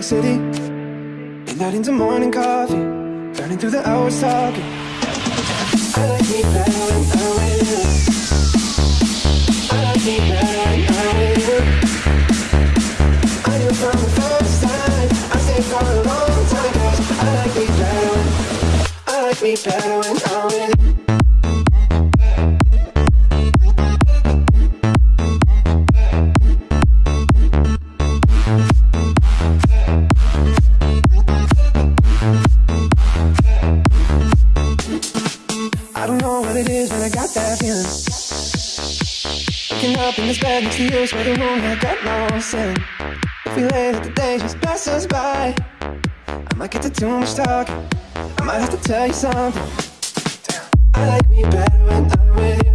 York City. Midnight into morning coffee, burning through the hours talking. I like me better when I'm with you. I like me better when I'm with you. I knew from the first time, I stayed for a long time, cause I like me better when, I like me better when I'm with you. I got lost in. If we that the day just pass us by, I might get to too much talking. I might have to tell you something. I like me better when I'm with you.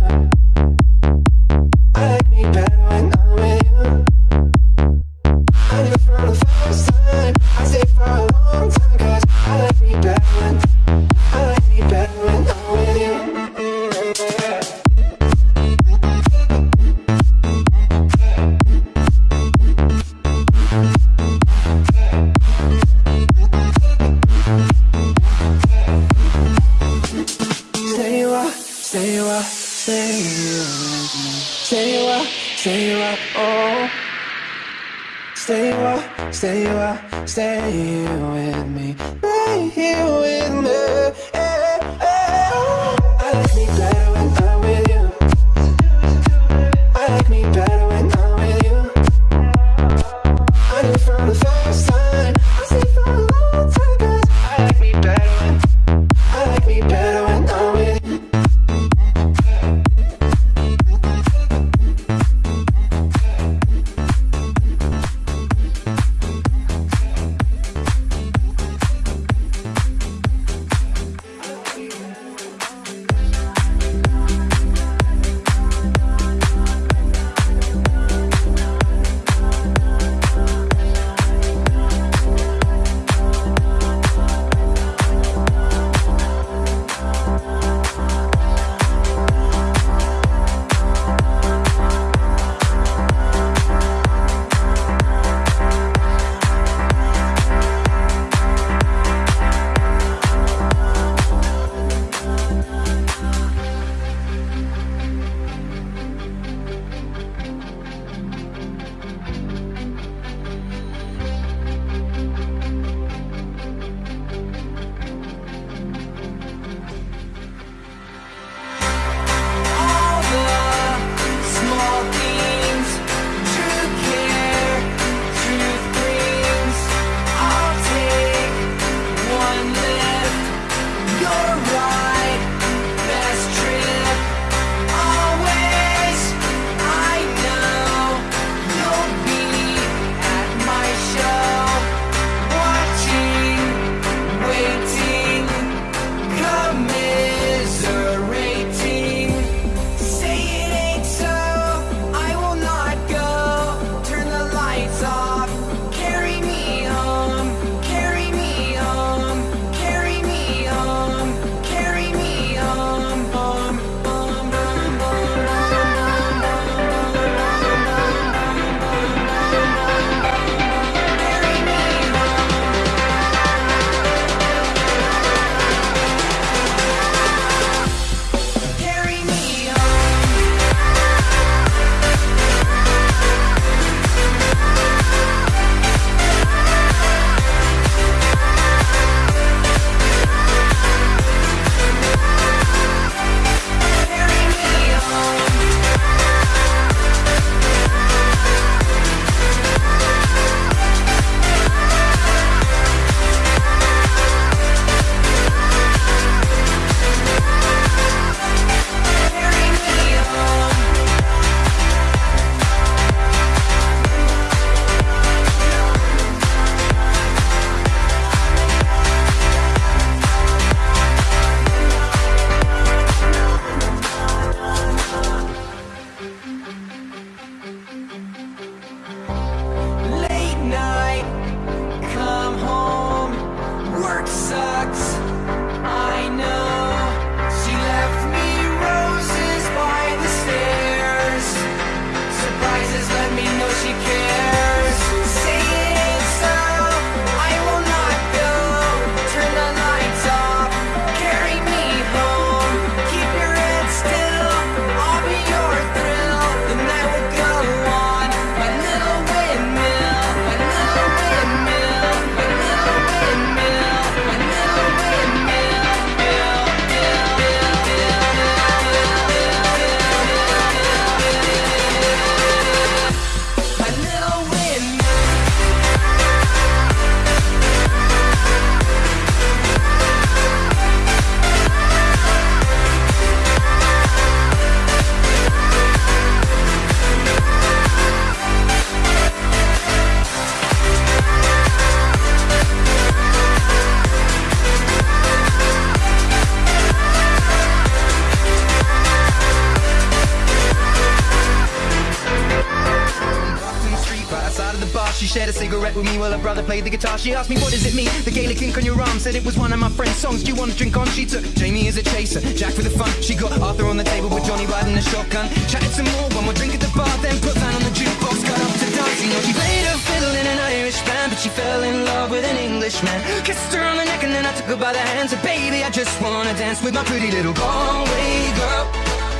While her brother played the guitar. She asked me, what does it mean? The Gaelic ink on your arm said it was one of my friend's songs. Do you want to drink on? She took Jamie as a chaser, Jack for the fun. She got Arthur on the table with Johnny riding the shotgun. Chatted some more, one more drink at the bar, then put Van on the jukebox, got up to dance. You know, she played a fiddle in an Irish band, but she fell in love with an Englishman. Kissed her on the neck and then I took her by the hands. Said, baby, I just wanna dance with my pretty little Galway girl.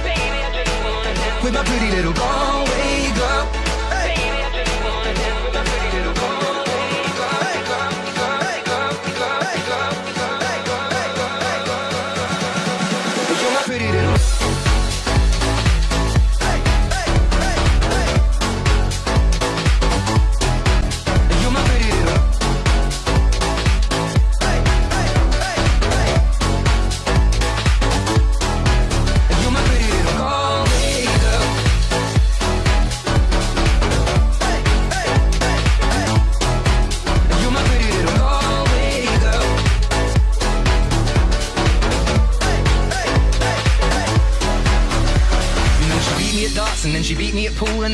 Baby, I just wanna dance with my pretty little Galway girl.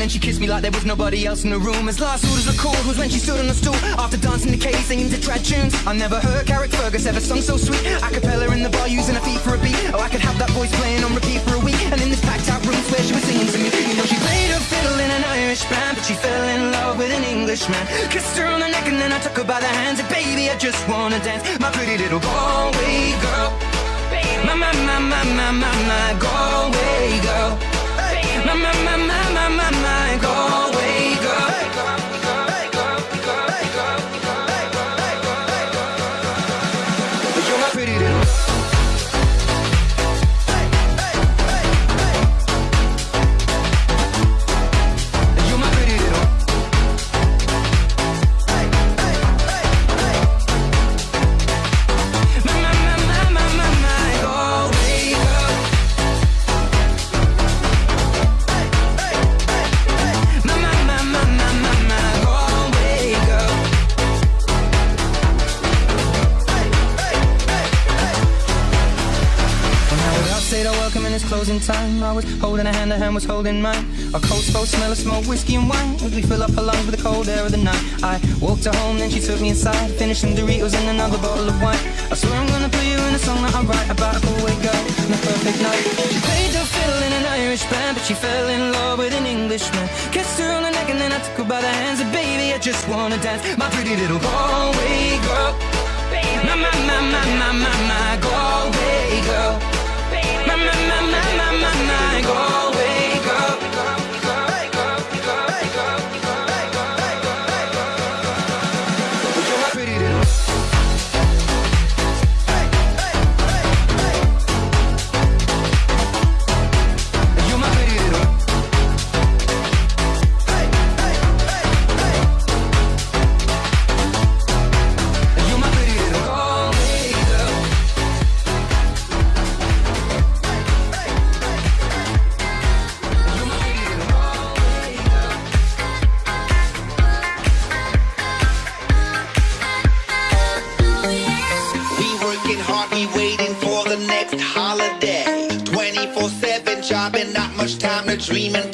Like there was nobody else in the room. As last orders were called was when she stood on the stool after dancing the cave, singing to trad tunes. I never heard Carrickfergus ever sung so sweet. A cappella in the bar using her feet for a beat. Oh, I could have that voice playing on repeat for a week. And in this packed out room where she was singing to me. You know, she played her fiddle in an Irish band, but she fell in love with an Englishman. Kissed her on the neck and then I took her by the hands. And baby, I just wanna dance. My pretty little Galway girl. My, my, my, my, my, my, my Galway girl. My, my, my, my closing time. I was holding a hand, her hand was holding mine. Our coats both smell of smoke, whiskey and wine. As we fill up her lungs with the cold air of the night. I walked her home, then she took me inside. Finished some Doritos and another bottle of wine. I swear I'm gonna put you in a song that I write about a Galway girl on a perfect night. She played the fiddle in an Irish band, but she fell in love with an Englishman. Kissed her on the neck and then I took her by the hands. And baby, I just wanna dance, my pretty little Galway girl. My, my, my, my, my, my, my Galway girl. My, my, my, my,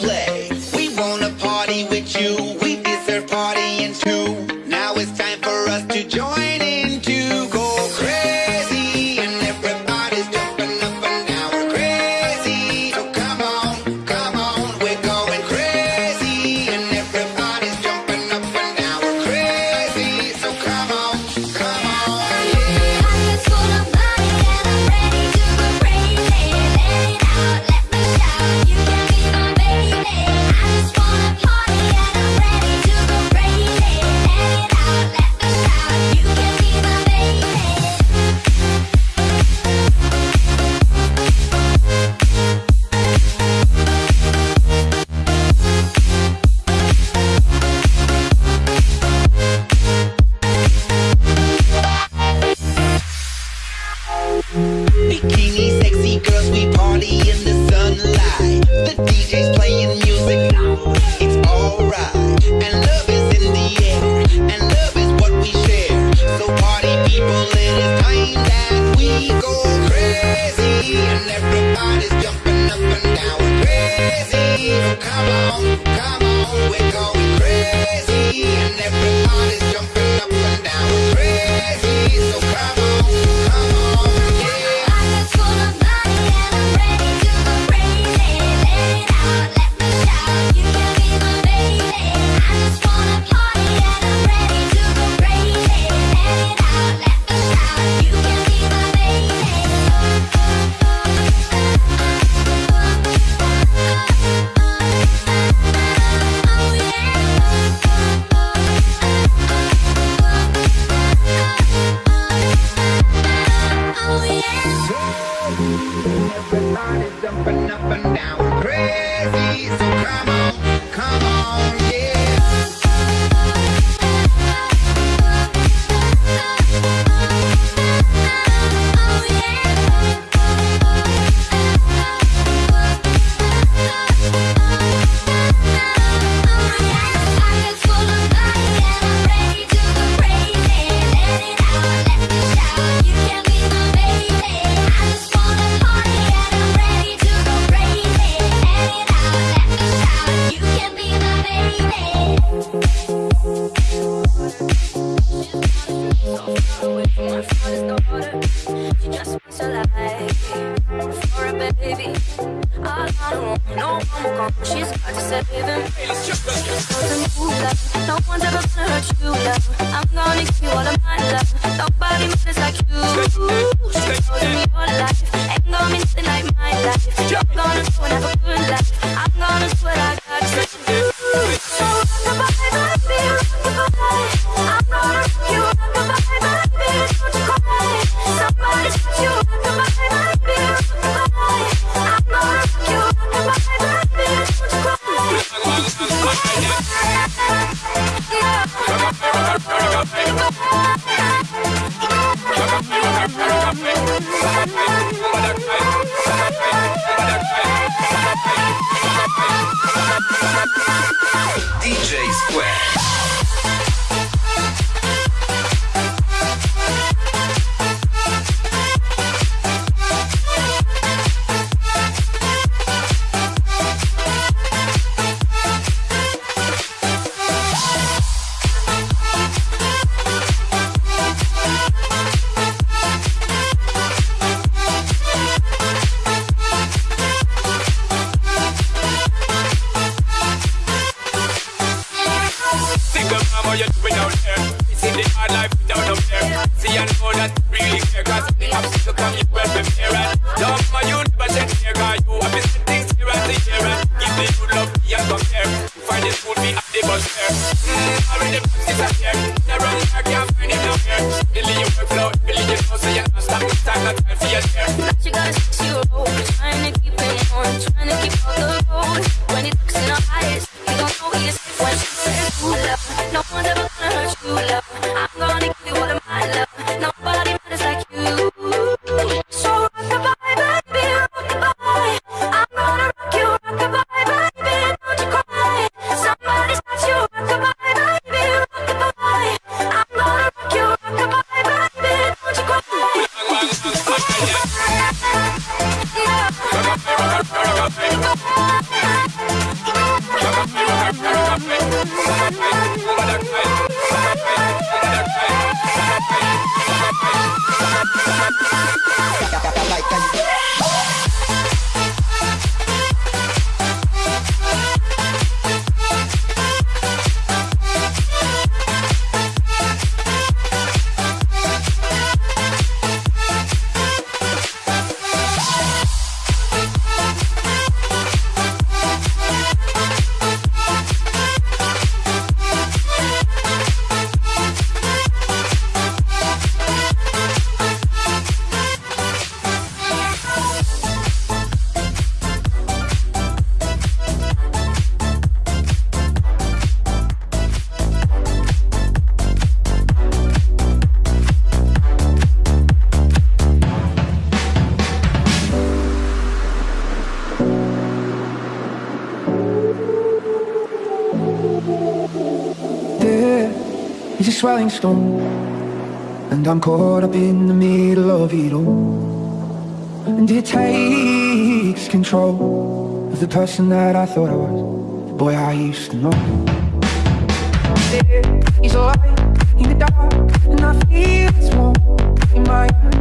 swelling stone And I'm caught up in the middle of it all. And it takes control Of the person that I thought I was. The boy I used to know. He's alive in the dark And I feel it's warm In my hands,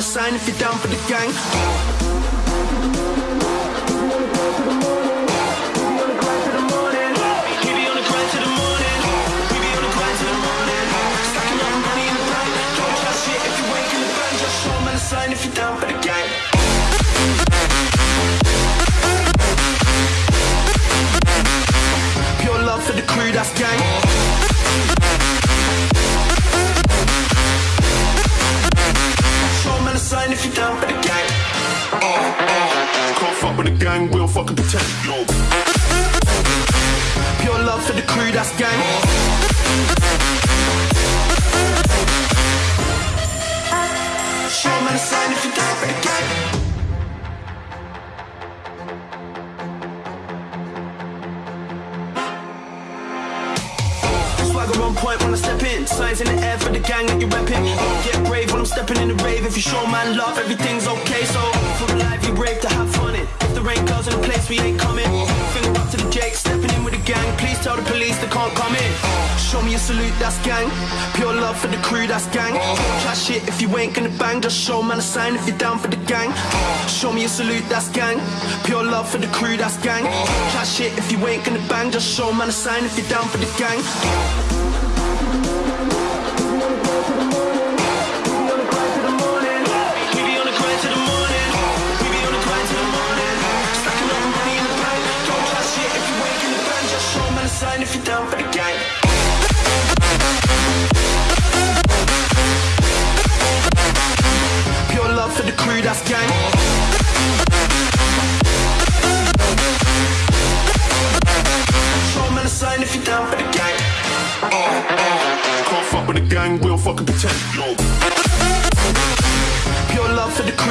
dollar sign if you're down for the sign if you're down for the gang.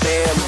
been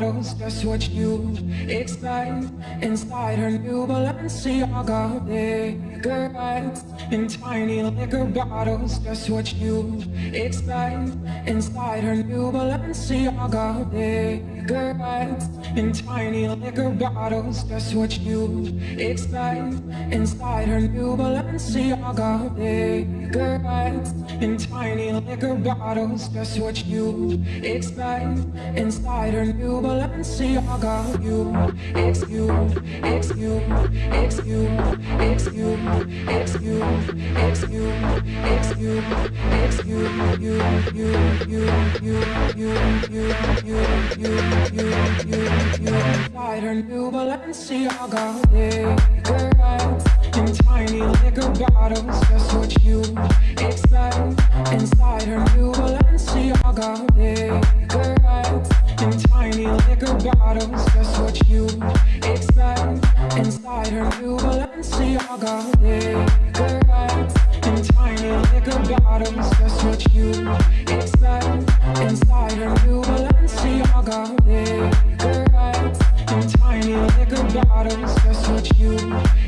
bottles. Just what you expect inside her new Balenciaga. Cigarettes in tiny liquor bottles. Just what you expect inside her new Balenciaga. Cigarettes in tiny liquor bottles. Just what you expect inside her new Balenciaga. Cigarettes in tiny liquor bottles. Just what you expect inside her new Balenciaga. You, it's you, it's you, it's you, it's you, it's you, it's you, it's you, inside her new Balenciaga. Nigga, right? In tiny liquor bottles. Just what you expect inside her new Balenciaga. Cigarettes in tiny liquor bottles. Just what you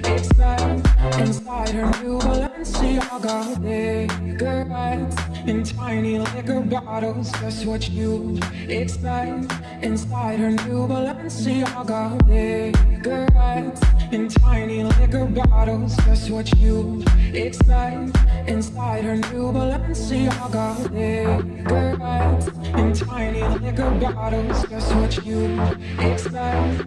expect inside her new Balenciaga. Cigarettes in tiny liquor bottles. Just what you expect inside her new Balenciaga. Cigarettes in tiny liquor bottles. Just what you expect inside her new Balenciaga. Cigarettes in tiny liquor bottles. Just what you expect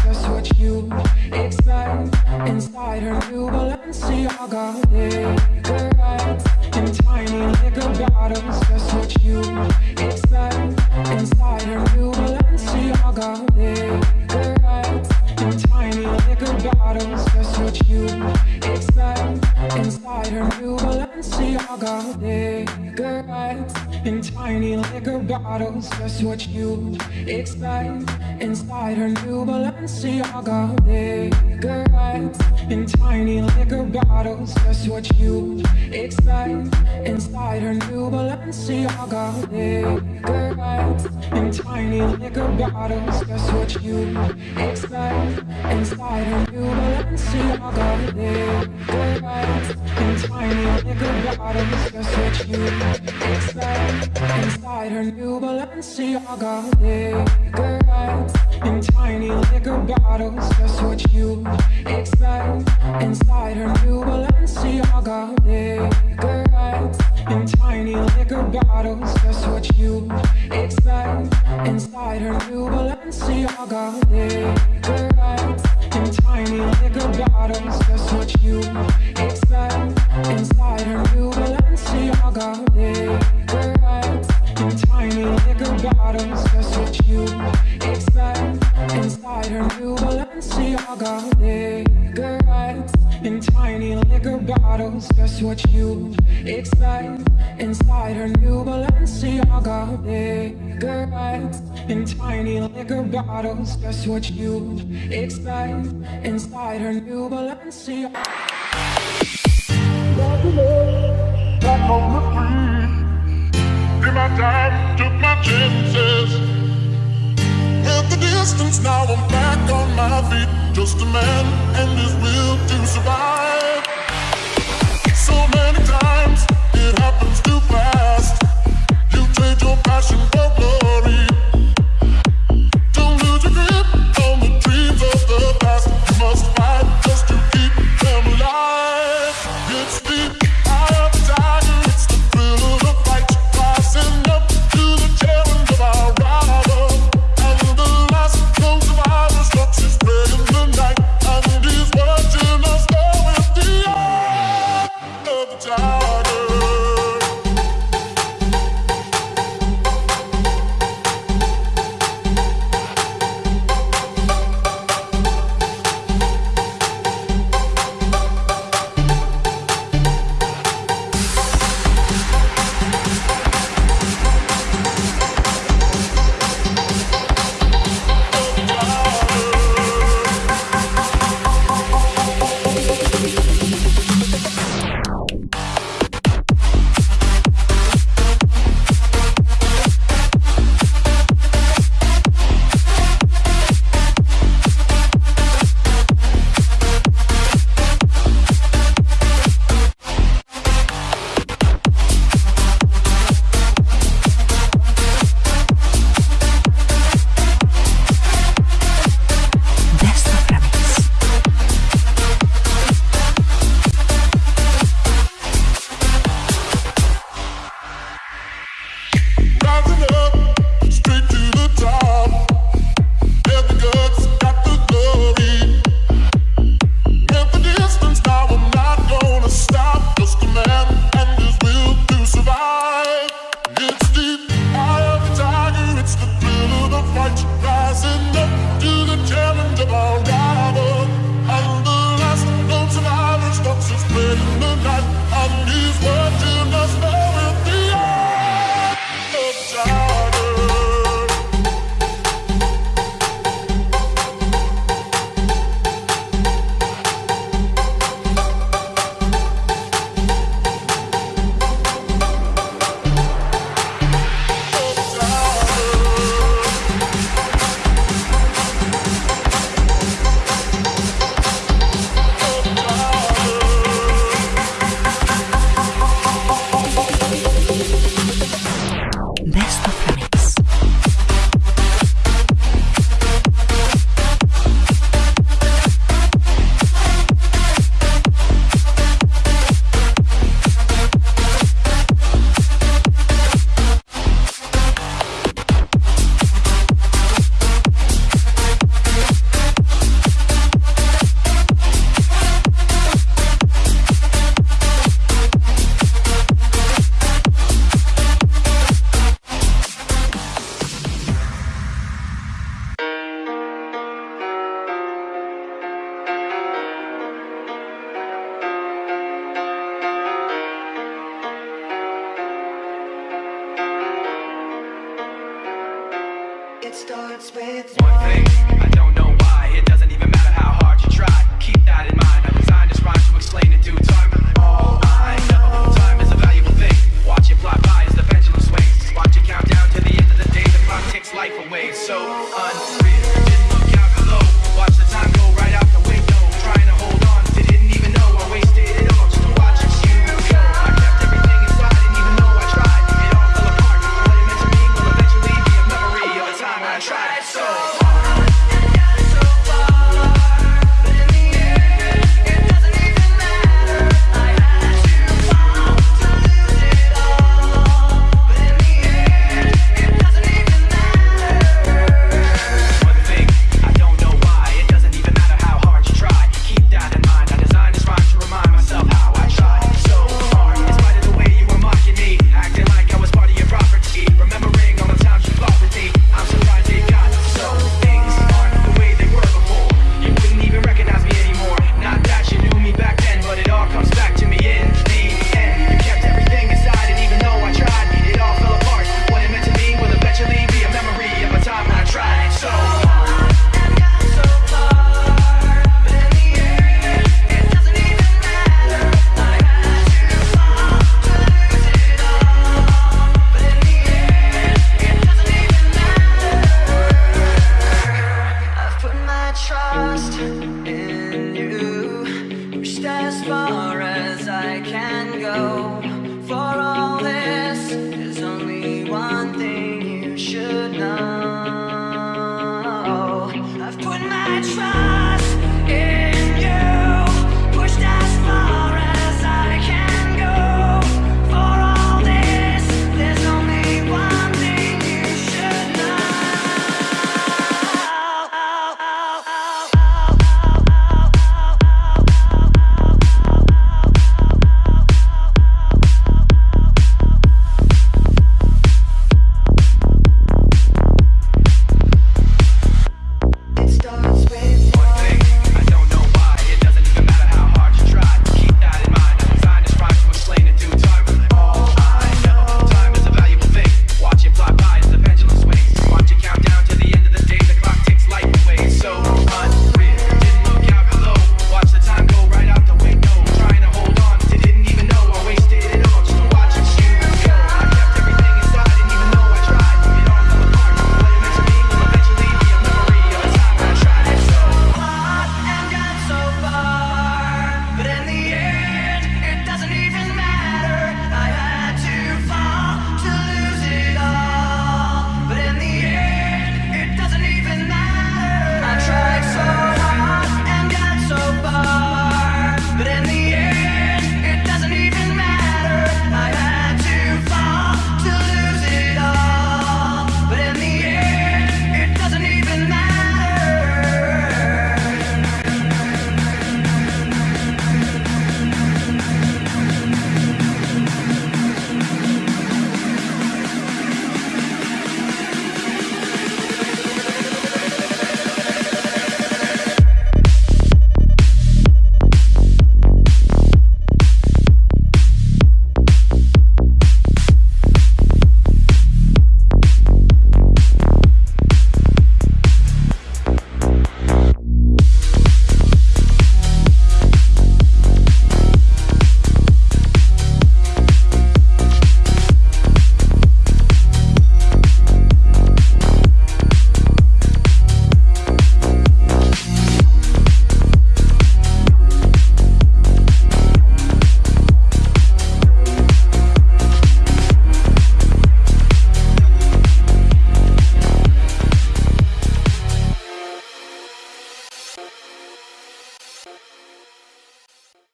feet. Just a man and his will to survive. So many times it happens too fast. You trade your passion